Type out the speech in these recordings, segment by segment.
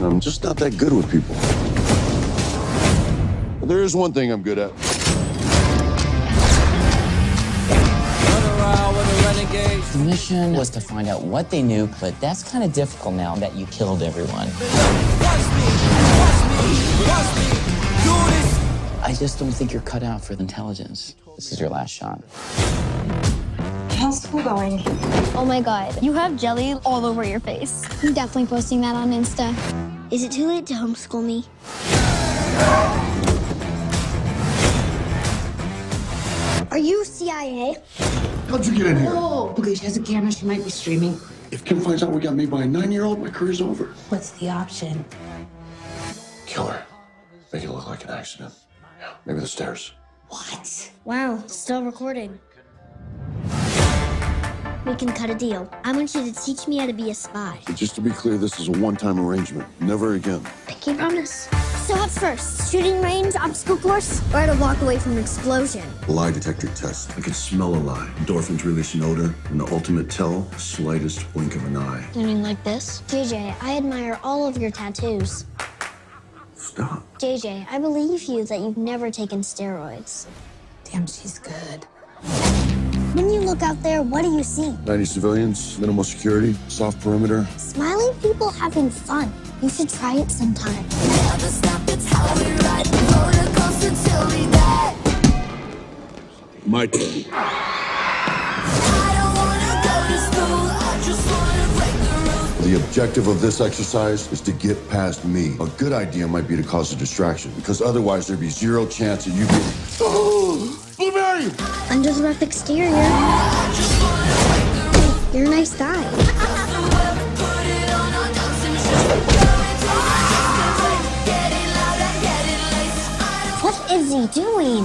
I'm just not that good with people. But there is one thing I'm good at. The mission was to find out what they knew, but that's kind of difficult now that you killed everyone. I just don't think you're cut out for intelligence. This is your last shot. How's school going? Oh my god, you have jelly all over your face. I'm definitely posting that on Insta. Is it too late to homeschool me? Are you CIA? How'd you get in here? Oh, okay, she has a camera. She might be streaming. If Kim finds out we got made by a nine-year-old, my career's over. What's the option? Kill her. Make it look like an accident. Yeah, maybe the stairs. What? Wow, still recording. We can cut a deal. I want you to teach me how to be a spy. Just to be clear, this is a one-time arrangement. Never again. Pinky promise. So what's first? Shooting range, obstacle course, or to walk away from an explosion? Lie detector test. I can smell a lie. Endorphins release an odor, and the ultimate tell, slightest blink of an eye. You mean like this? JJ, I admire all of your tattoos. Stop. JJ, I believe you that you've never taken steroids. Damn, she's good. When you look out there, what do you see? 90 civilians, minimal security, soft perimeter. Smiling people having fun. You should try it sometime. My turn. The objective of this exercise is to get past me. A good idea might be to cause a distraction, because otherwise there'd be zero chance that you get. Oh, Blueberry! Under the rough exterior. You're a nice guy. What is he doing?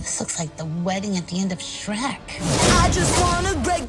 This looks like the wedding at the end of Shrek. I just wanna break